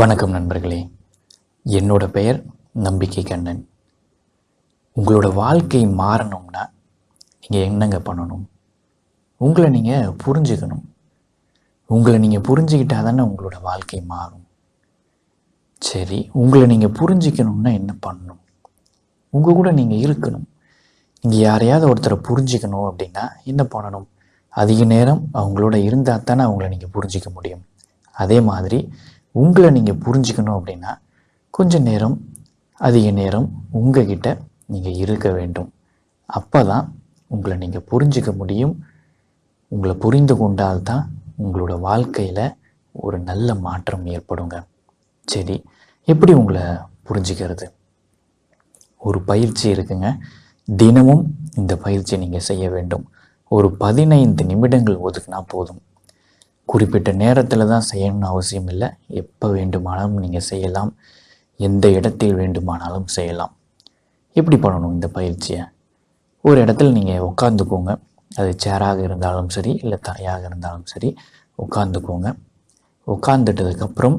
வணக்கம் நண்பர்களே. என்னோட பெயர் நம்பிக்கை கண்ணன். உங்களோட வாழ்க்கை மாறணும்னா நீங்கள் என்னங்க பண்ணணும்? உங்களை நீங்கள் புரிஞ்சுக்கணும். உங்களை நீங்கள் புரிஞ்சுக்கிட்டா தானே உங்களோட வாழ்க்கை மாறும். சரி உங்களை நீங்கள் புரிஞ்சுக்கணும்னா என்ன பண்ணணும்? உங்கள் கூட நீங்கள் இருக்கணும். நீங்கள் யாரையாவது ஒருத்தரை புரிஞ்சிக்கணும் அப்படின்னா என்ன பண்ணணும்? அதிக நேரம் அவங்களோட இருந்தால் தானே அவங்கள நீங்கள் புரிஞ்சிக்க முடியும். அதே மாதிரி உங்களை நீங்கள் புரிஞ்சுக்கணும் அப்படின்னா கொஞ்ச நேரம் அதிக நேரம் உங்ககிட்ட நீங்கள் இருக்க வேண்டும். அப்போ தான் உங்களை நீங்கள் புரிஞ்சிக்க முடியும். உங்களை புரிந்து கொண்டால் தான் உங்களோட வாழ்க்கையில் ஒரு நல்ல மாற்றம் ஏற்படுங்க. சரி எப்படி உங்களை புரிஞ்சுக்கிறது? ஒரு பயிற்சி இருக்குங்க. தினமும் இந்த பயிற்சியை நீங்கள் செய்ய வேண்டும். ஒரு பதினைந்து நிமிடங்கள் ஒதுக்குனா போதும். குறிப்பிட்ட நேரத்தில் தான் செய்யணும்னு அவசியம் இல்லை. எப்போ வேண்டுமானாலும் நீங்கள் செய்யலாம். எந்த இடத்தில் வேண்டுமானாலும் செய்யலாம். எப்படி பண்ணணும் இந்த பயிற்சியை? ஒரு இடத்துல நீங்கள் உட்காந்துக்கோங்க அது சேராக இருந்தாலும் சரி இல்லை தரையாக இருந்தாலும் சரி உட்காந்துக்கோங்க உட்காந்துட்டதுக்கப்புறம்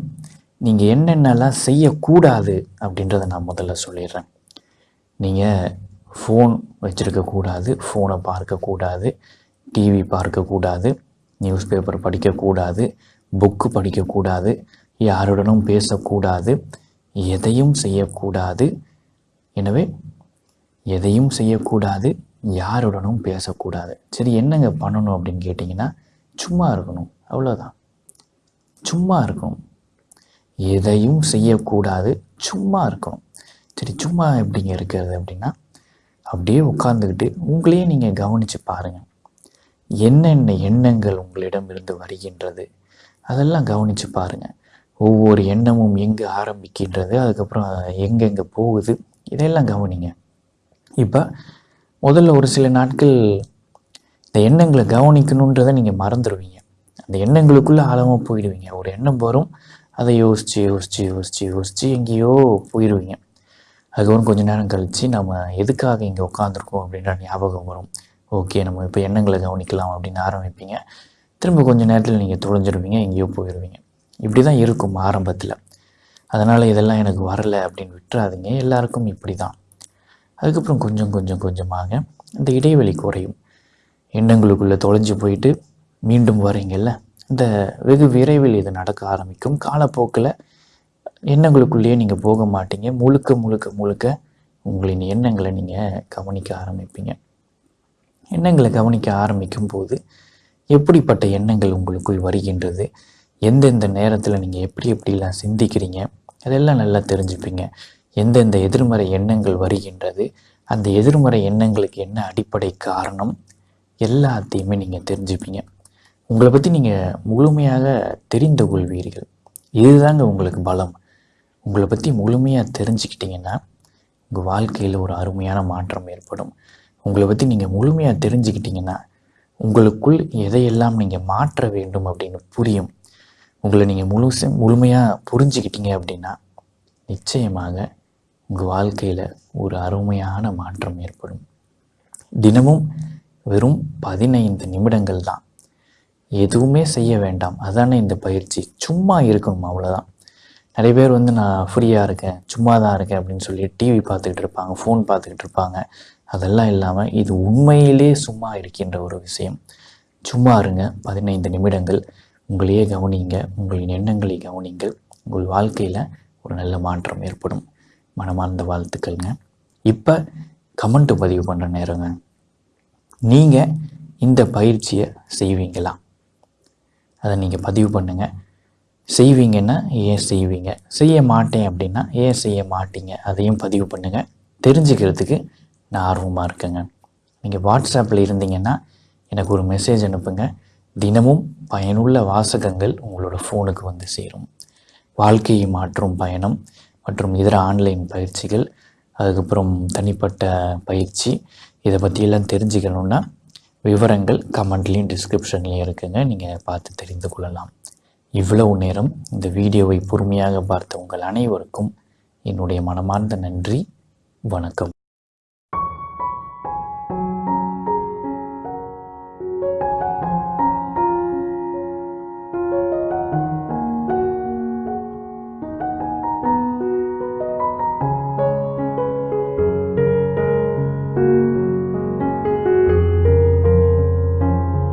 நீங்கள் என்னென்னலாம் செய்யக்கூடாது அப்படின்றத நான் முதல்ல சொல்லிடுறேன். நீங்கள் ஃபோன் வச்சுருக்கக்கூடாது ஃபோனை பார்க்கக்கூடாது டிவி பார்க்கக்கூடாது நியூஸ் பேப்பர் படிக்கக்கூடாது புக்கு படிக்கக்கூடாது யாருடனும் பேசக்கூடாது எதையும் செய்யக்கூடாது. எனவே எதையும் செய்யக்கூடாது யாருடனும் பேசக்கூடாது. சரி என்னங்க பண்ணணும் அப்படின்னு கேட்டிங்கன்னா சும்மா இருக்கணும். அவ்வளோதான் சும்மா இருக்கணும். எதையும் செய்யக்கூடாது சும்மா இருக்கணும். சரி சும்மா எப்படிங்க இருக்கிறது அப்படின்னா அப்படியே உட்காந்துக்கிட்டு உங்களையே நீங்கள் கவனித்து பாருங்கள் என்னென்ன எண்ணங்கள் உங்களிடம் இருந்து வருகின்றது? அதெல்லாம் கவனித்து பாருங்கள் ஒவ்வொரு எண்ணமும் எங்கே ஆரம்பிக்கின்றது அதுக்கப்புறம் எங்கெங்கே போகுது இதையெல்லாம் கவனிங்க. இப்போ முதல்ல ஒரு சில நாட்கள் இந்த எண்ணங்களை கவனிக்கணுன்றதை நீங்கள் மறந்துடுவீங்க அந்த எண்ணங்களுக்குள்ளே ஆழமாக போயிடுவீங்க. ஒரு எண்ணம் வரும் அதை யோசித்து யோசித்து யோசித்து யோசித்து எங்கேயோ போயிடுவீங்க அதுக்கப்புறம் கொஞ்ச நேரம் கழித்து நம்ம எதுக்காக இங்கே உட்காந்துருக்கோம் அப்படின்ற ஞாபகம் வரும். ஓகே நம்ம இப்போ எண்ணங்களை கவனிக்கலாம் அப்படின்னு ஆரம்பிப்பீங்க. திரும்ப கொஞ்சம் நேரத்தில் நீங்கள் தொலைஞ்சிருவீங்க எங்கேயோ போயிடுவீங்க இப்படி தான் இருக்கும் ஆரம்பத்தில். அதனால் இதெல்லாம் எனக்கு வரலை அப்படின்னு விட்டுறாதீங்க. எல்லாருக்கும் இப்படி தான் அதுக்கப்புறம் கொஞ்சம் கொஞ்சம் கொஞ்சமாக இந்த இடைவெளி குறையும். எண்ணங்களுக்குள்ளே தொலைஞ்சு போயிட்டு மீண்டும் வரீங்கல்ல இந்த வெகு விரைவில் இது நடக்க ஆரம்பிக்கும். காலப்போக்கில் எண்ணங்களுக்குள்ளேயே நீங்கள் போக மாட்டீங்க. முழுக்க முழுக்க முழுக்க உங்களின் எண்ணங்களை நீங்கள் கவனிக்க ஆரம்பிப்பீங்க. எண்ணங்களை கவனிக்க ஆரம்பிக்கும் போது எப்படிப்பட்ட எண்ணங்கள் உங்களுக்குள் வருகின்றது? எந்தெந்த நேரத்தில் நீங்கள் எப்படி எப்படிலாம் சிந்திக்கிறீங்க? அதெல்லாம் நல்லா தெரிஞ்சுப்பீங்க. எந்தெந்த எதிர்மறை எண்ணங்கள் வருகின்றது? அந்த எதிர்மறை எண்ணங்களுக்கு என்ன அடிப்படை காரணம்? எல்லாத்தையுமே நீங்கள் தெரிஞ்சுப்பீங்க. உங்களை பற்றி நீங்கள் முழுமையாக தெரிந்து கொள்வீர்கள். இதுதாங்க உங்களுக்கு பலம். உங்களை பற்றி முழுமையாக தெரிஞ்சுக்கிட்டீங்கன்னா உங்கள் வாழ்க்கையில் ஒரு அருமையான மாற்றம் ஏற்படும். உங்களை பற்றி நீங்கள் முழுமையாக தெரிஞ்சுக்கிட்டீங்கன்னா உங்களுக்குள் எதையெல்லாம் நீங்கள் மாற்ற வேண்டும் அப்படின்னு புரியும். உங்களை நீங்கள் முழுச முழுமையாக புரிஞ்சுக்கிட்டீங்க அப்படின்னா நிச்சயமாக உங்கள் வாழ்க்கையில் ஒரு அருமையான மாற்றம் ஏற்படும். தினமும் வெறும் பதினைந்து நிமிடங்கள் தான். எதுவுமே செய்ய வேண்டாம். அதானே இந்த பயிற்சி. சும்மா இருக்கணும் அவ்வளோதான் நிறைய பேர் வந்து நான் ஃப்ரீயாக இருக்கேன். சும்மா தான் இருக்கேன். அப்படின்னு சொல்லி டிவி பார்த்துக்கிட்டு இருப்பாங்க ஃபோன் பார்த்துக்கிட்டு இருப்பாங்க. அதெல்லாம் இல்லாமல் இது உண்மையிலே சும்மா இருக்கின்ற ஒரு விஷயம். சும்மா இருங்க பதினைந்து நிமிடங்கள். உங்களையே கவனிங்க உங்களின் எண்ணங்களை கவனிங்கள். உங்கள் வாழ்க்கையில் ஒரு நல்ல மாற்றம் ஏற்படும். மனமார்ந்த வாழ்த்துக்கள்ங்க. இப்போ கமெண்ட்டு பதிவு பண்ணுற நேரங்க. நீங்கள் இந்த பயிற்சியை செய்வீங்களா? அதை நீங்கள் பதிவு பண்ணுங்கள் செய்வீங்கன்னா ஏன் செய்வீங்க? செய்ய மாட்டேன் அப்படின்னா ஏன் செய்ய மாட்டீங்க? அதையும் பதிவு பண்ணுங்கள் தெரிஞ்சுக்கிறதுக்கு நான் ஆர்வமாக இருக்கேங்க. நீங்கள் வாட்ஸ்அப்பில் இருந்தீங்கன்னா எனக்கு ஒரு மெசேஜ் அனுப்புங்க. தினமும் பயனுள்ள வாசகங்கள் உங்களோட ஃபோனுக்கு வந்து சேரும். வாழ்க்கையை மாற்றும் பயணம் மற்றும் இதர ஆன்லைன் பயிற்சிகள் அதுக்கப்புறம் தனிப்பட்ட பயிற்சி இதை பற்றியெல்லாம் தெரிஞ்சுக்கணுன்னா விவரங்கள் கமெண்ட்லேயும் டிஸ்கிரிப்ஷன்லேயும் இருக்குங்க. நீங்கள் பார்த்து தெரிந்து கொள்ளலாம். இவ்வளவு நேரம் இந்த வீடியோவை பொறுமையாக பார்த்த உங்கள் அனைவருக்கும் என்னுடைய மனமார்ந்த நன்றி. வணக்கம்.